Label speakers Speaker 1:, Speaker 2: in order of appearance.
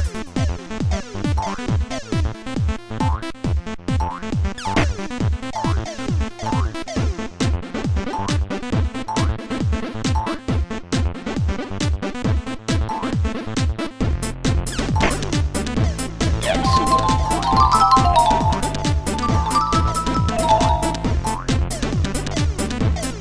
Speaker 1: Pod.